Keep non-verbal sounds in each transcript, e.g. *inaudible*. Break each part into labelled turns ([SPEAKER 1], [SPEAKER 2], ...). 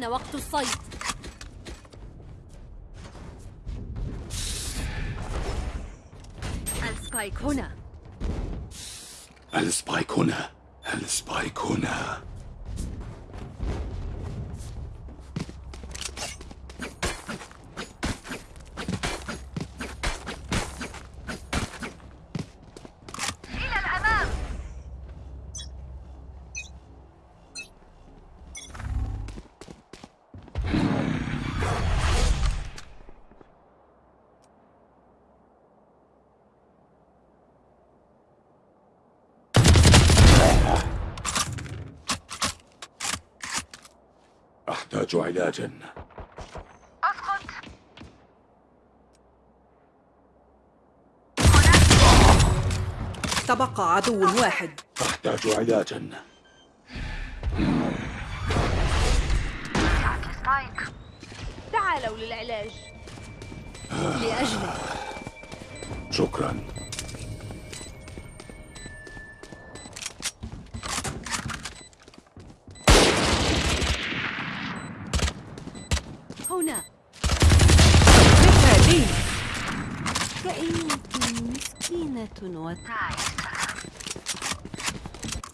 [SPEAKER 1] حان وقت الصيد. السبايك هنا.
[SPEAKER 2] السبايك هنا. السبايك هنا. أحتاج علاجا
[SPEAKER 3] أسقط.
[SPEAKER 4] تبقى عدو واحد.
[SPEAKER 2] أحتاج علاجا
[SPEAKER 5] تعالوا للعلاج.
[SPEAKER 1] لأجلك
[SPEAKER 2] شكرا.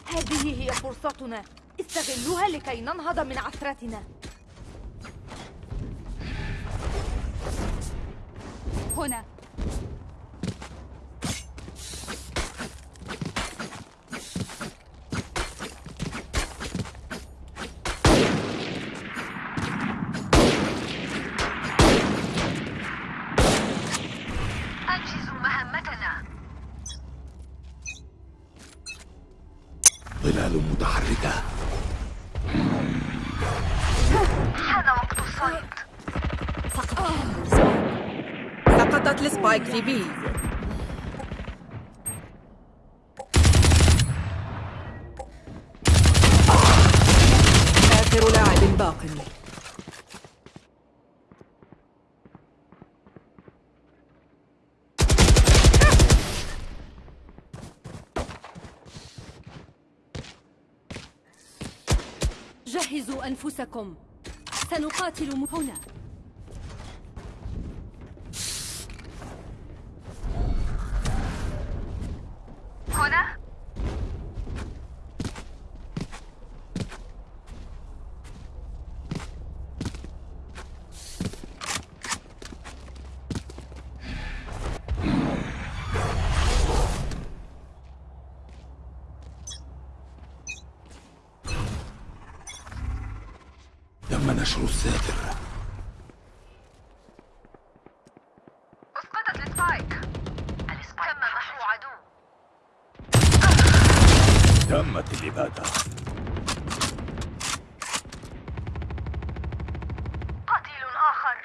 [SPEAKER 5] هذه هي فرصتنا. استغلوها لكي ننهض من عثرتنا.
[SPEAKER 2] متحركة.
[SPEAKER 3] حان وقت الصيد.
[SPEAKER 1] سقط
[SPEAKER 4] سقطت السبايك في بي. آخر لاعب باق.
[SPEAKER 1] أنفسكم. سنقاتل هنا.
[SPEAKER 2] تم نشر الساتر
[SPEAKER 3] أسقطت ال spike ال spike تم محو عدو
[SPEAKER 2] تمت الإبادة
[SPEAKER 3] قتيل آخر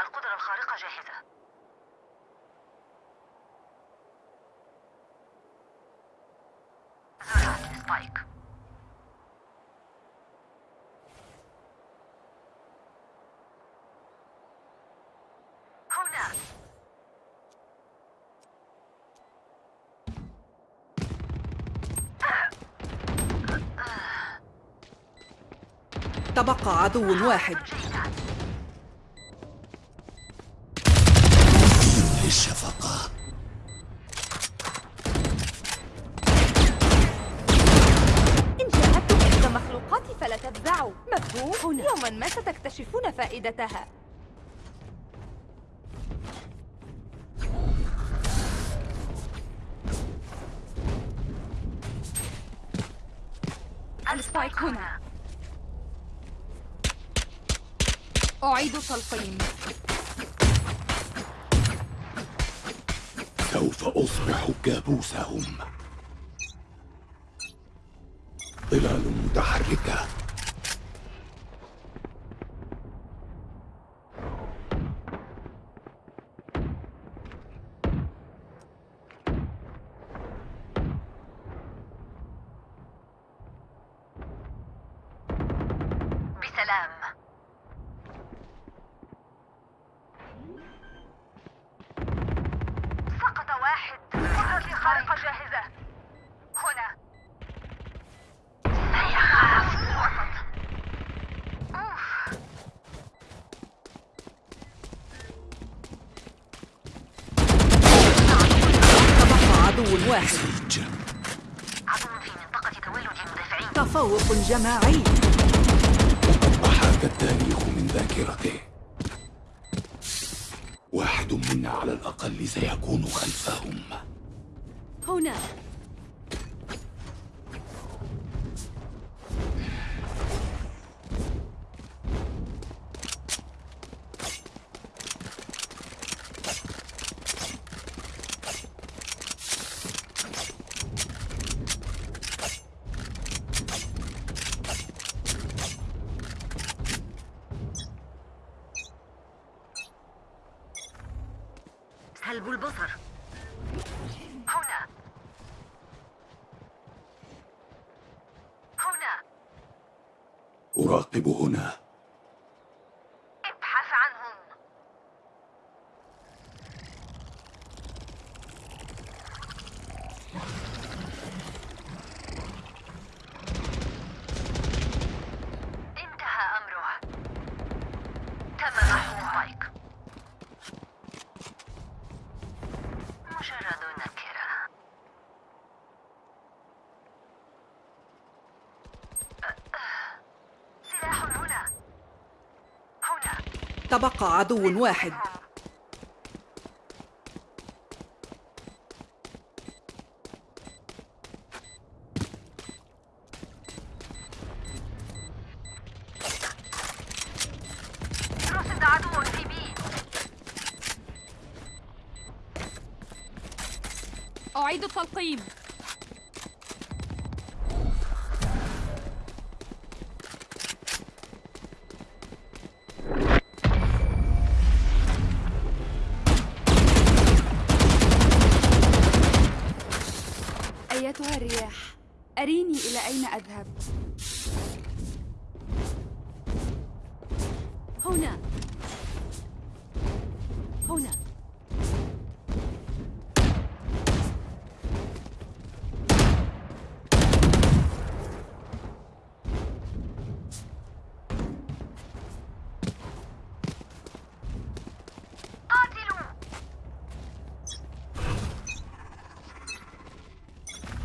[SPEAKER 3] القدرة الخارقة جاهزة زرعت السبايك هنا
[SPEAKER 4] تبقى عدو واحد.
[SPEAKER 2] للشفقة.
[SPEAKER 5] إن جاءتكم إحدى مخلوقاتي فلا تفزعوا مفهوم؟ يوما ما ستكتشفون فائدتها. السبايك هنا. أعيد تلقيم
[SPEAKER 2] سوف أصبح كابوسهم. ظلال متحركة
[SPEAKER 3] بسلام سقط واحد مرة الخارقة جاهزة هنا سيخاف في الوسط أوف
[SPEAKER 4] تبقى عدو واحد
[SPEAKER 2] سيج
[SPEAKER 3] عدو في منطقة تولد المدافعين
[SPEAKER 4] تفوق جماعي
[SPEAKER 2] محاك التاريخ من ذاكرته. واحد منا على الأقل سيكون خلفهم.
[SPEAKER 1] هنا
[SPEAKER 3] سلب البصر هنا هنا
[SPEAKER 2] أراقب هنا
[SPEAKER 3] ابحث عنهم انتهى أمره تم محو سبايك مجرد نكرة. سلاح هنا. هنا.
[SPEAKER 4] تبقى عدو واحد
[SPEAKER 3] رصد عدو في بي
[SPEAKER 1] أعيد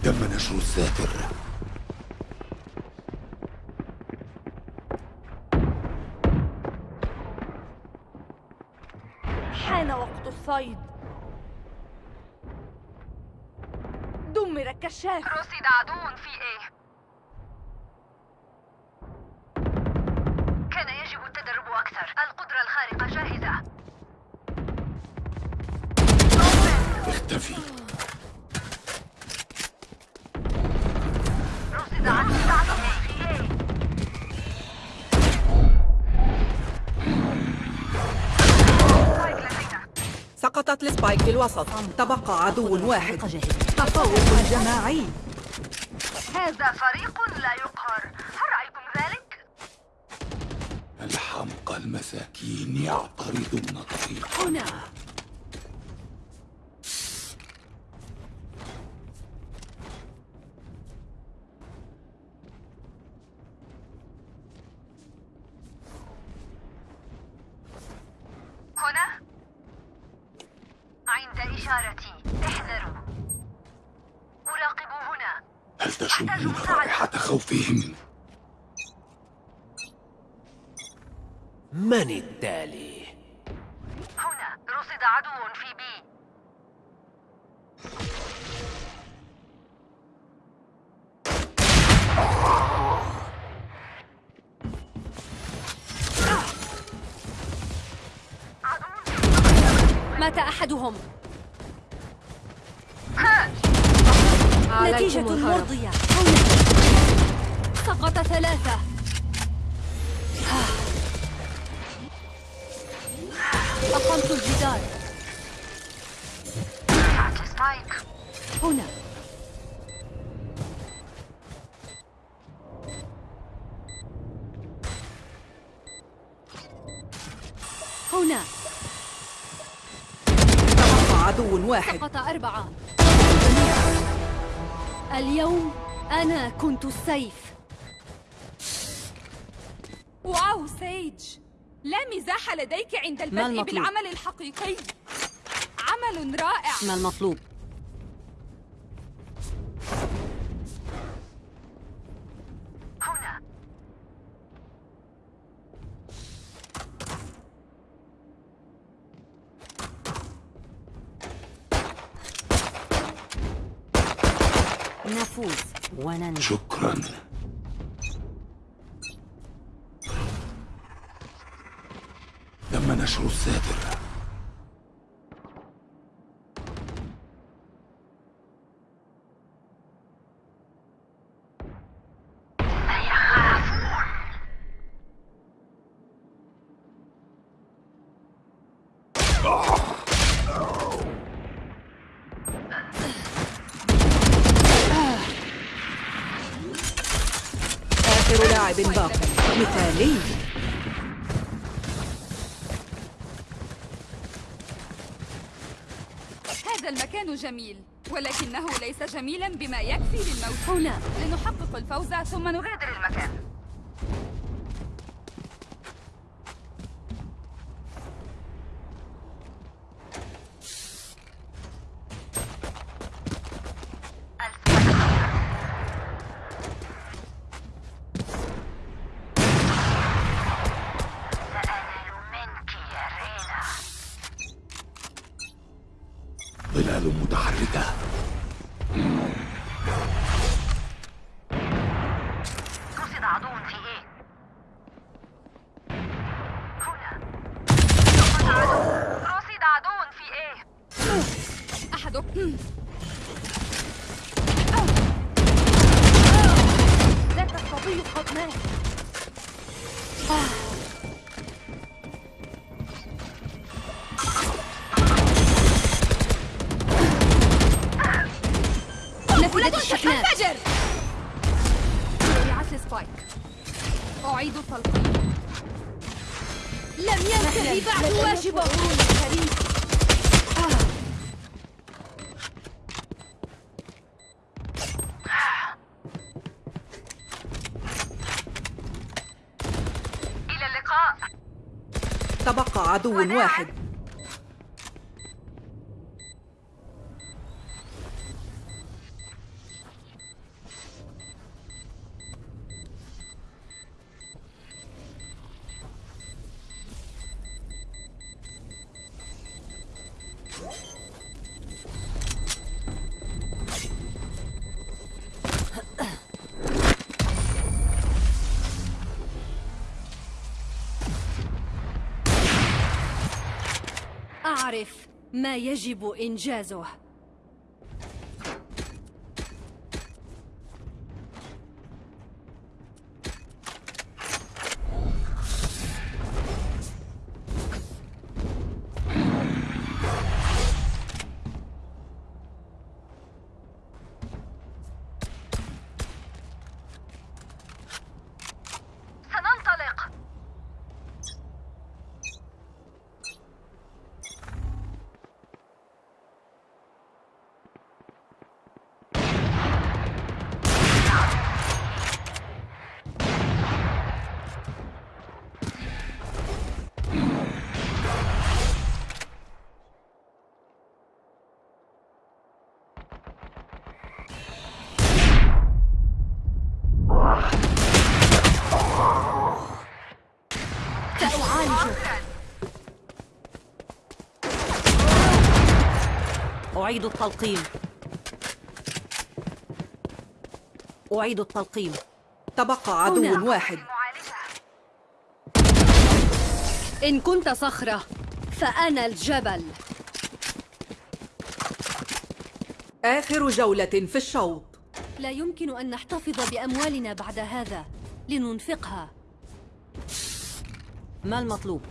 [SPEAKER 2] تم نشر الساتر
[SPEAKER 5] حان وقت الصيد. دمر الكشاف
[SPEAKER 3] رصد عدو في
[SPEAKER 4] سقطت السبايك في الوسط تبقى عدو واحد. تفوق جماعي
[SPEAKER 3] هذا فريق
[SPEAKER 2] تشمون رائحة خوفهم؟
[SPEAKER 6] من التالي؟
[SPEAKER 3] هنا رصد عدو في بي
[SPEAKER 1] مات أحدهم
[SPEAKER 4] عليكم
[SPEAKER 1] نتيجة
[SPEAKER 4] الهرب.
[SPEAKER 1] مرضية هنا سقط ثلاثة. أقمت الجدار. هنا. هنا.
[SPEAKER 4] تبقى عدو واحد.
[SPEAKER 1] سقط أربعة. اليوم أنا كنت السيف.
[SPEAKER 7] واو سيج. لا مزاح لديك عند البدء؟ بالعمل الحقيقي. عمل رائع.
[SPEAKER 4] ما المطلوب؟
[SPEAKER 3] هنا.
[SPEAKER 4] نفوز وننجو
[SPEAKER 2] شكرا تم نشر الساتر
[SPEAKER 4] آخر لاعب باق مثالي
[SPEAKER 7] هذا المكان جميل ولكنه ليس جميلا بما يكفي للموت.
[SPEAKER 1] هنا.
[SPEAKER 7] لنحقق الفوز ثم نغادر
[SPEAKER 3] غادر المكان.
[SPEAKER 1] لم ينتهي بعد واجبه الكريم.
[SPEAKER 3] اللقاء.
[SPEAKER 4] تبقى عدو واحد.
[SPEAKER 1] ما يجب إنجازه.
[SPEAKER 4] أعيد التلقيم. أعيد التلقيم. تبقى عدو
[SPEAKER 1] هنا.
[SPEAKER 4] واحد.
[SPEAKER 1] إن كنت صخرة فأنا الجبل.
[SPEAKER 4] آخر جولة في الشوط.
[SPEAKER 1] لا يمكن أن نحتفظ بأموالنا بعد هذا لننفقها.
[SPEAKER 4] ما المطلوب؟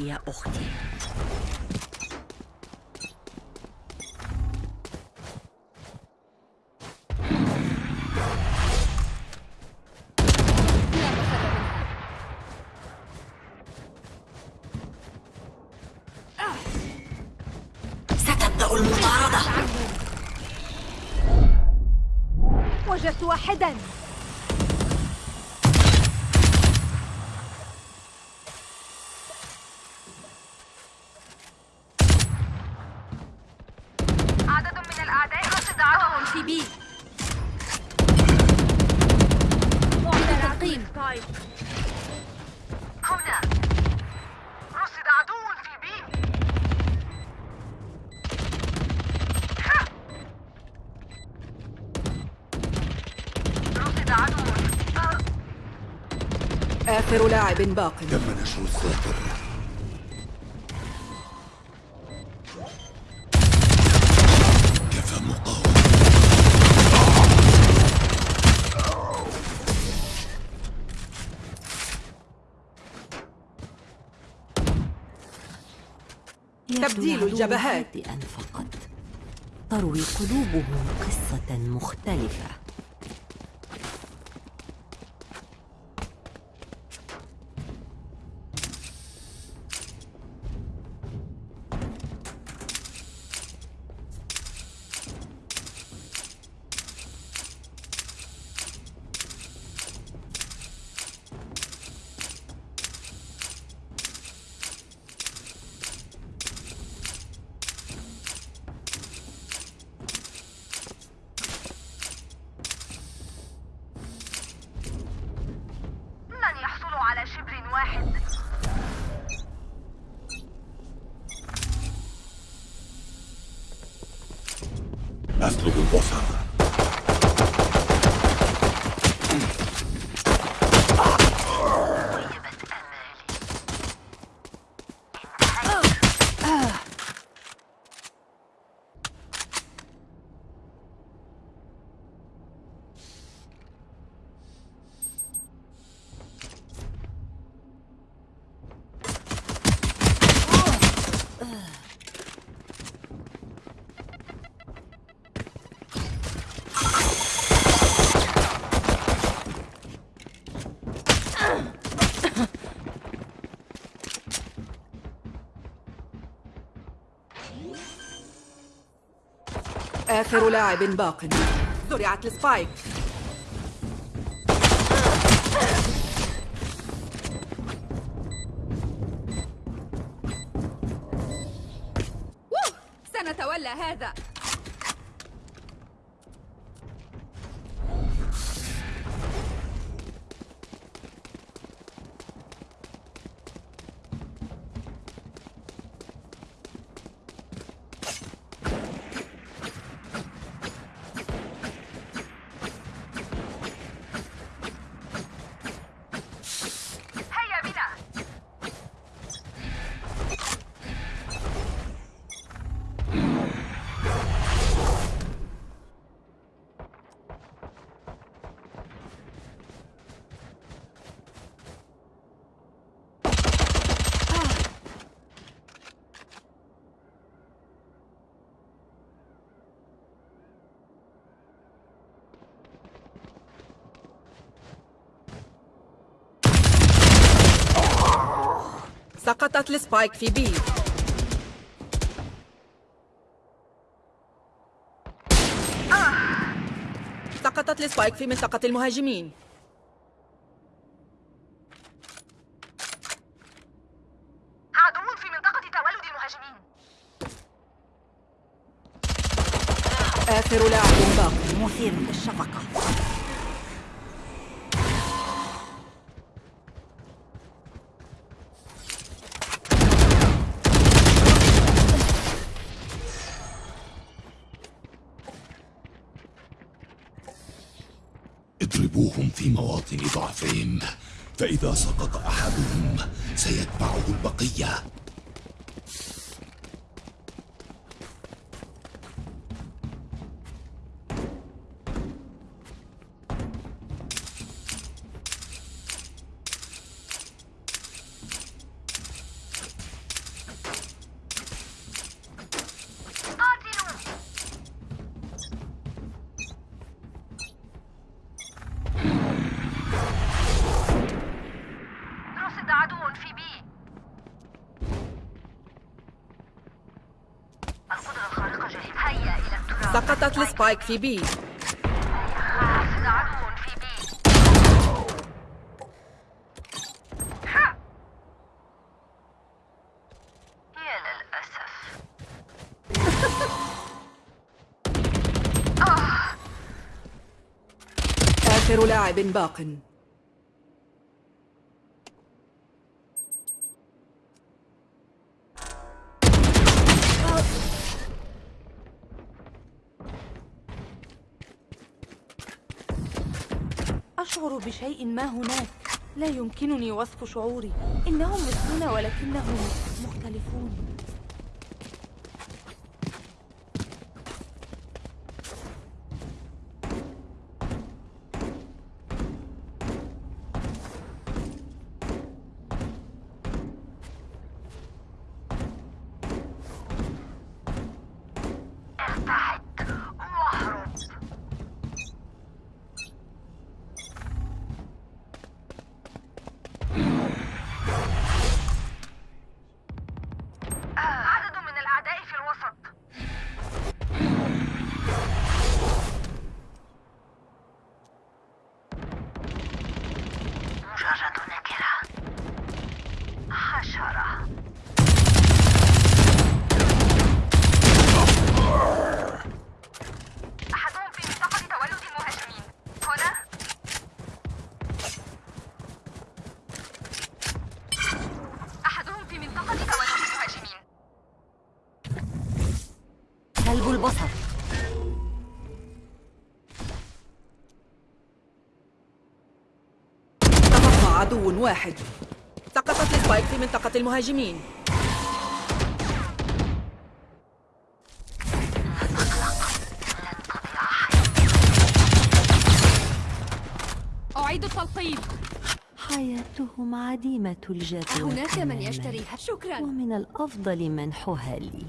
[SPEAKER 4] يا أختي باق
[SPEAKER 2] تم نشر الساتر كفى مقاومة.
[SPEAKER 4] تبديل الجبهات.
[SPEAKER 6] هادئا فقط تروي قلوبهم قصة مختلفة.
[SPEAKER 4] آخر لاعب باق. زرعت السبايك. سقطت ال spike في B. سقطت ال spike في منطقة المهاجمين
[SPEAKER 3] عدو في منطقة تولد المهاجمين
[SPEAKER 4] آخر لاعب باق
[SPEAKER 6] مثير للشفقة
[SPEAKER 2] اضربوهم في مواطن ضعفهم فإذا سقط أحدهم سيتبعه البقية
[SPEAKER 3] قاتلوا رصد عدو في بي
[SPEAKER 4] السبايك في بي لاعب باق.
[SPEAKER 5] أشعر بشيء ما هناك. لا يمكنني وصف شعوري. إنهم مثلنا ولكنهم مختلفون.
[SPEAKER 4] واحد. سقطت السبايك في منطقة المهاجمين.
[SPEAKER 1] أعيد التلقيم
[SPEAKER 6] حياتهم عديمة الجدوى
[SPEAKER 1] هناك من. يشتريها. شكرا.
[SPEAKER 6] ومن الأفضل منحها لي.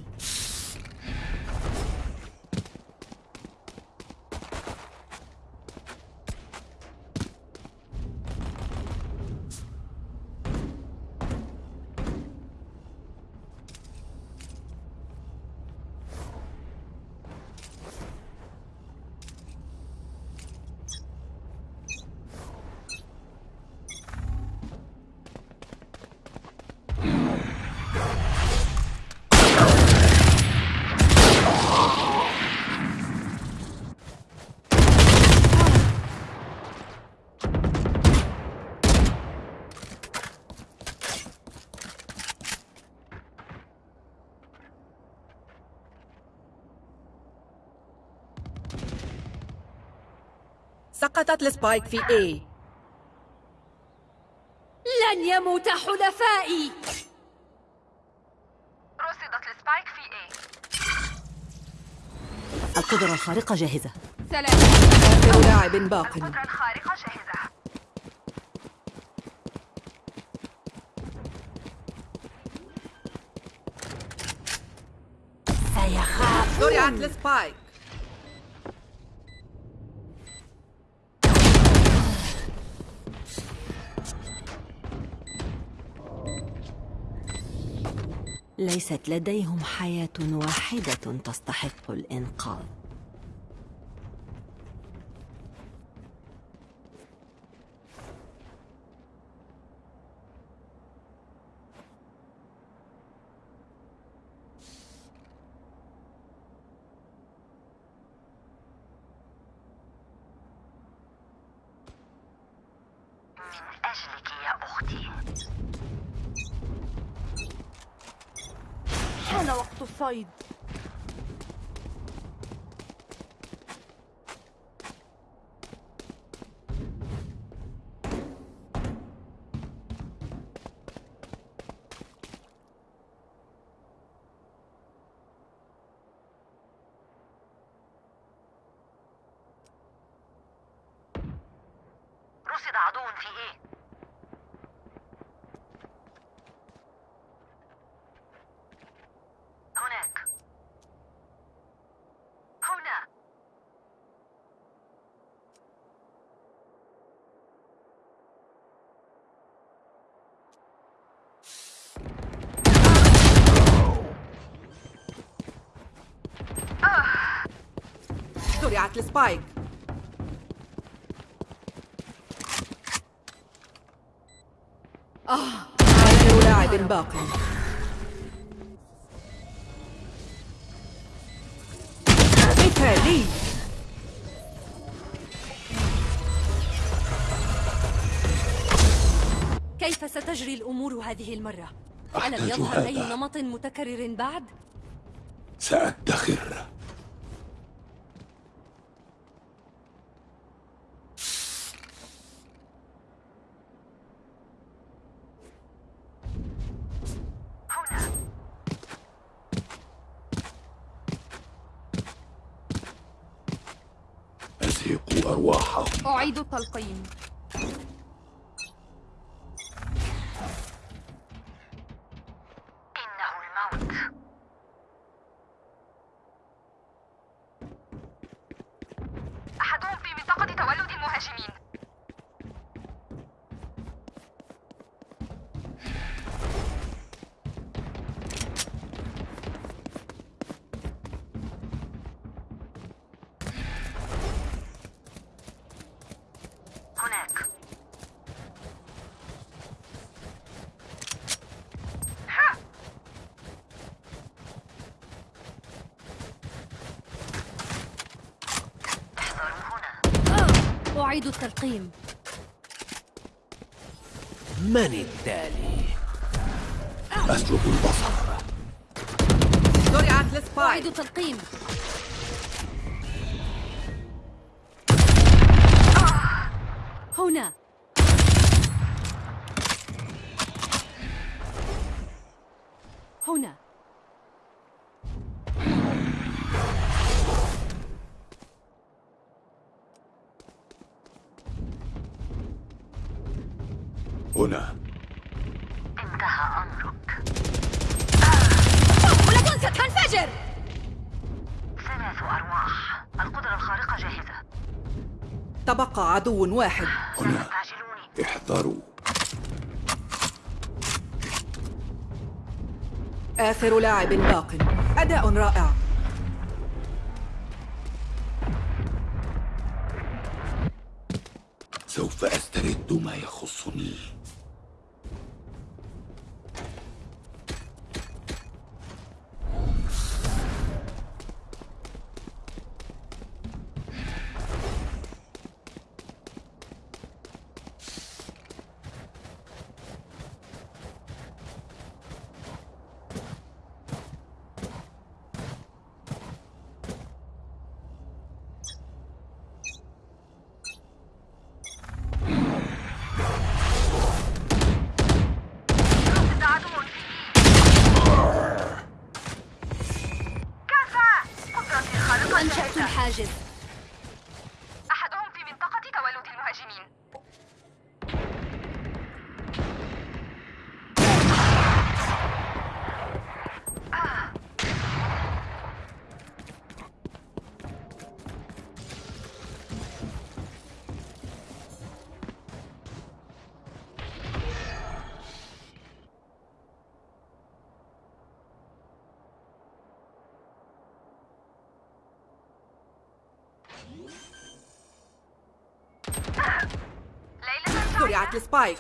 [SPEAKER 4] سقطت ال spike في A.
[SPEAKER 1] لن يموت حلفائي.
[SPEAKER 3] رصدت ال spike في A.
[SPEAKER 6] القدرة الخارقة جاهزة.
[SPEAKER 5] سلام.
[SPEAKER 4] آخر لاعب باق.
[SPEAKER 3] القدرة الخارقة جاهزة.
[SPEAKER 1] سيخاف.
[SPEAKER 4] زرعت ال spike
[SPEAKER 6] ليست لديهم حياة واحدة تستحق الإنقاذ.
[SPEAKER 3] أجلك يا أختي.
[SPEAKER 5] حان وقت الصيد.
[SPEAKER 3] وضعت السبايك
[SPEAKER 4] آه عالم لاعب باقي. مثالي
[SPEAKER 1] كيف ستجري الأمور هذه المرة؟ ألم يظهر أي نمط متكرر بعد؟
[SPEAKER 2] سأدخر. أرواحهم
[SPEAKER 5] أعيد التلقيم
[SPEAKER 3] إنه الموت أحدهم في منطقة تولد المهاجمين هناك ها احذروا هنا
[SPEAKER 1] أعيد التلقيم.
[SPEAKER 8] من التالي؟
[SPEAKER 2] أسلب البصر.
[SPEAKER 4] زرعت لسبايك
[SPEAKER 1] أعيد التلقيم
[SPEAKER 4] عدو واحد.
[SPEAKER 2] هنا. احذروا.
[SPEAKER 4] آخر لاعب باق. أداء رائع.
[SPEAKER 2] سوف أسترد ما يخصني
[SPEAKER 3] رصد عدو في كفى قدرتي الخارقة
[SPEAKER 1] أنشأت
[SPEAKER 3] جاهزة
[SPEAKER 1] الحاجز
[SPEAKER 3] أحدهم في منطقة تولد المهاجمين ليلة سعيدة
[SPEAKER 4] زرعت السبايك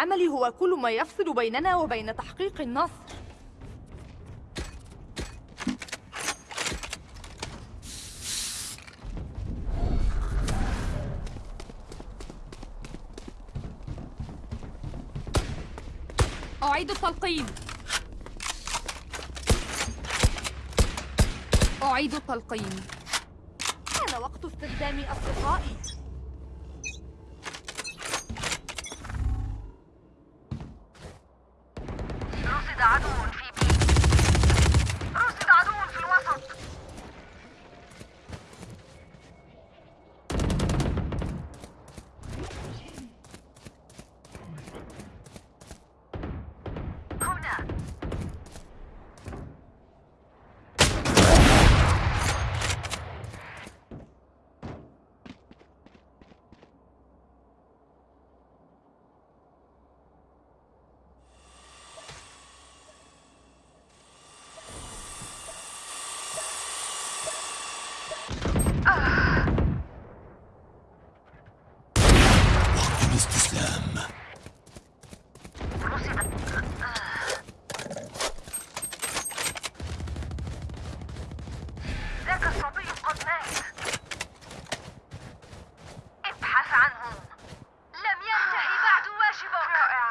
[SPEAKER 5] العمل هو كل ما يفصل بيننا وبين تحقيق النصر. أعيد التلقيم. أعيد التلقيم. حان وقت استخدام أصدقائي
[SPEAKER 3] رصد عدو في بي رصد عدو في الوسط
[SPEAKER 2] الاستسلام
[SPEAKER 3] ذاك الصبي قد مات ابحث عنه لم ينتهي بعد واجبك رائع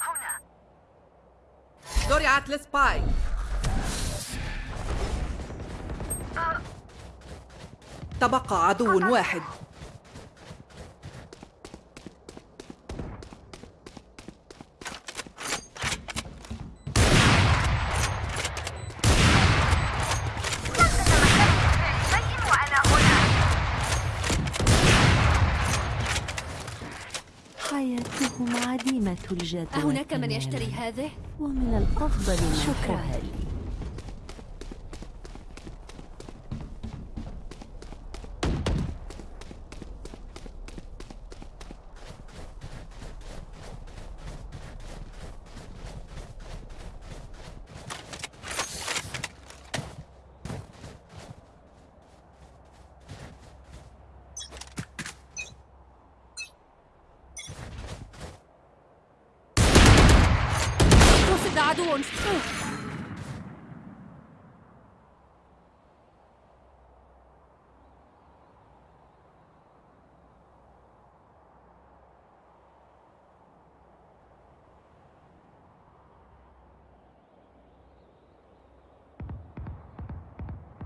[SPEAKER 3] هنا
[SPEAKER 4] زرعت السبايك تبقى عدو واحد
[SPEAKER 3] شيء وأنا هنا
[SPEAKER 6] حياتهم الجدوى
[SPEAKER 1] أهناك من. يشتري هذه؟
[SPEAKER 6] ومن الأفضل منحها
[SPEAKER 1] رصد عدو.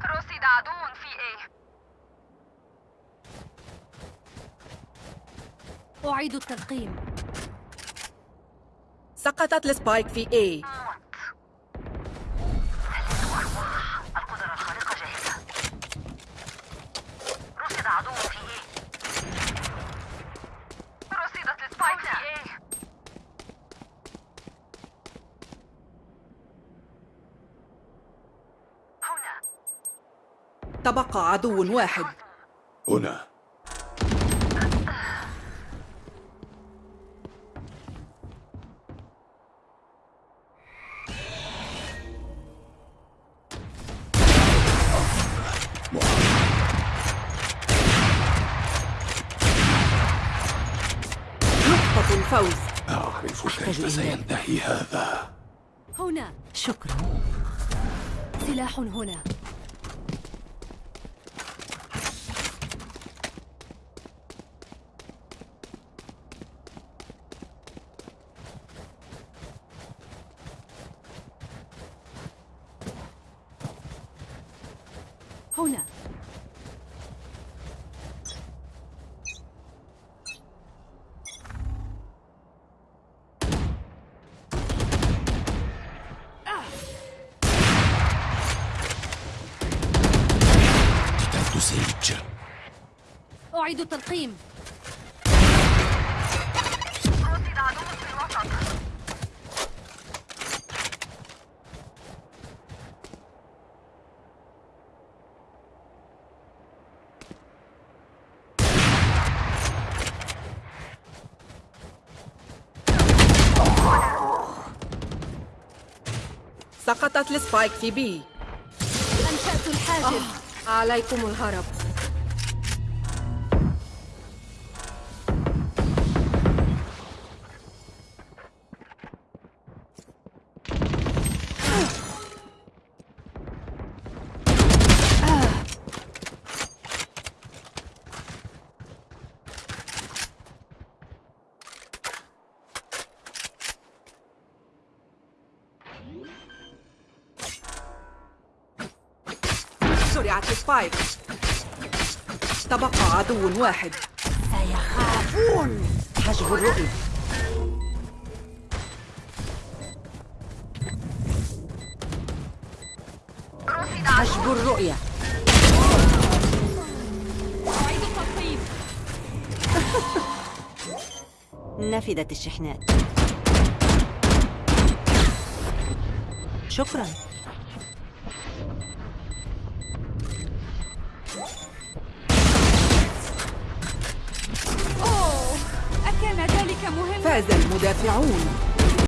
[SPEAKER 3] رصد عدو في
[SPEAKER 1] أعيد التلقيم.
[SPEAKER 4] سقطت ال spike في A.
[SPEAKER 3] القدرة الخارقة جاهزة. رصد عدو في A رصدت ال spike في A هنا.
[SPEAKER 4] تبقى عدو واحد.
[SPEAKER 2] هنا.
[SPEAKER 4] الفوز.
[SPEAKER 2] أعرف كيف سينتهي هذا.
[SPEAKER 1] هنا.
[SPEAKER 6] شكرا.
[SPEAKER 1] سلاح هنا
[SPEAKER 2] قتلت سيج
[SPEAKER 1] أعيد التلقيم.
[SPEAKER 4] سقطت السبايك في B
[SPEAKER 1] أنشأت الحاجب
[SPEAKER 4] عليكم الهرب. السبايك تبقى عدو واحد.
[SPEAKER 6] سيخافون. حجب الرؤية. حجب الرؤية. *laughs*
[SPEAKER 1] أعيد
[SPEAKER 6] نفدت الشحنات. شكرا.
[SPEAKER 4] فاز المدافعون.